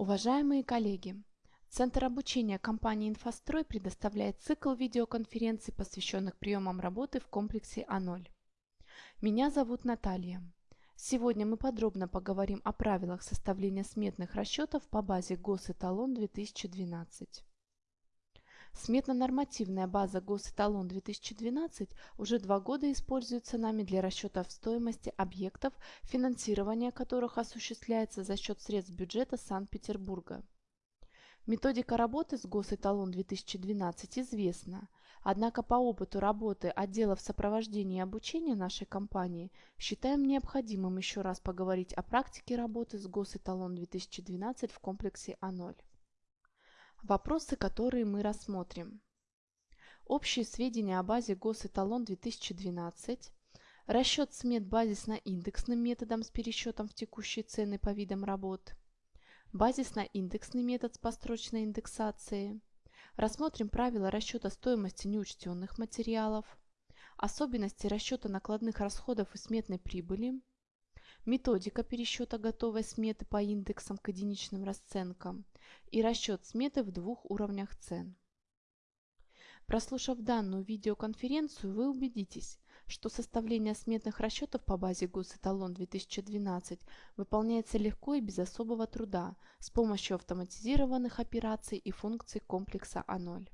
Уважаемые коллеги, Центр обучения компании «Инфострой» предоставляет цикл видеоконференций, посвященных приемам работы в комплексе А0. Меня зовут Наталья. Сегодня мы подробно поговорим о правилах составления сметных расчетов по базе Госэталон 2012. Сметно-нормативная база Госэталон 2012 уже два года используется нами для расчетов стоимости объектов, финансирование которых осуществляется за счет средств бюджета Санкт-Петербурга. Методика работы с Госэталон 2012 известна, однако по опыту работы отделов сопровождения и обучения нашей компании считаем необходимым еще раз поговорить о практике работы с Госэталон 2012 в комплексе А0. Вопросы, которые мы рассмотрим. Общие сведения о базе Госэталон 2012, расчет смет базисно-индексным методом с пересчетом в текущие цены по видам работ, базисно-индексный метод с построчной индексацией, рассмотрим правила расчета стоимости неучтенных материалов, особенности расчета накладных расходов и сметной прибыли, методика пересчета готовой сметы по индексам к единичным расценкам и расчет сметы в двух уровнях цен. Прослушав данную видеоконференцию, вы убедитесь, что составление сметных расчетов по базе Госэталон 2012 выполняется легко и без особого труда с помощью автоматизированных операций и функций комплекса А0.